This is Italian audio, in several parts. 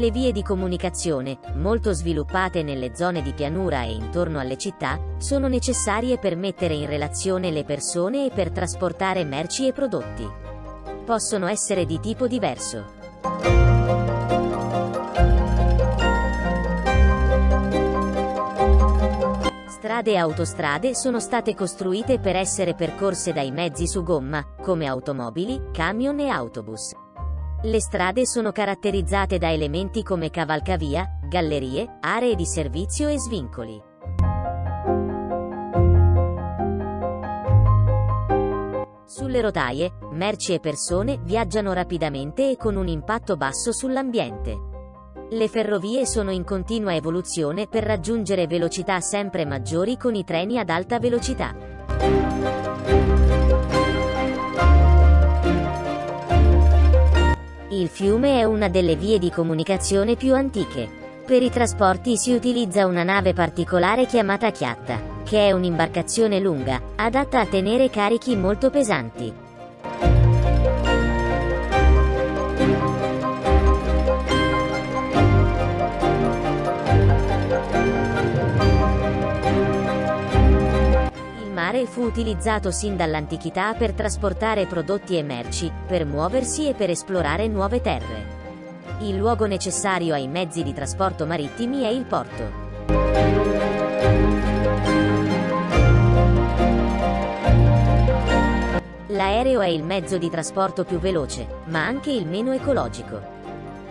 Le vie di comunicazione, molto sviluppate nelle zone di pianura e intorno alle città, sono necessarie per mettere in relazione le persone e per trasportare merci e prodotti. Possono essere di tipo diverso. Strade e autostrade sono state costruite per essere percorse dai mezzi su gomma, come automobili, camion e autobus. Le strade sono caratterizzate da elementi come cavalcavia, gallerie, aree di servizio e svincoli. Sulle rotaie, merci e persone viaggiano rapidamente e con un impatto basso sull'ambiente. Le ferrovie sono in continua evoluzione per raggiungere velocità sempre maggiori con i treni ad alta velocità. Il fiume è una delle vie di comunicazione più antiche. Per i trasporti si utilizza una nave particolare chiamata chiatta, che è un'imbarcazione lunga, adatta a tenere carichi molto pesanti. mare fu utilizzato sin dall'antichità per trasportare prodotti e merci, per muoversi e per esplorare nuove terre. Il luogo necessario ai mezzi di trasporto marittimi è il porto. L'aereo è il mezzo di trasporto più veloce, ma anche il meno ecologico.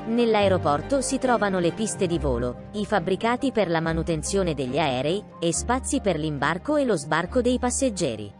Nell'aeroporto si trovano le piste di volo, i fabbricati per la manutenzione degli aerei, e spazi per l'imbarco e lo sbarco dei passeggeri.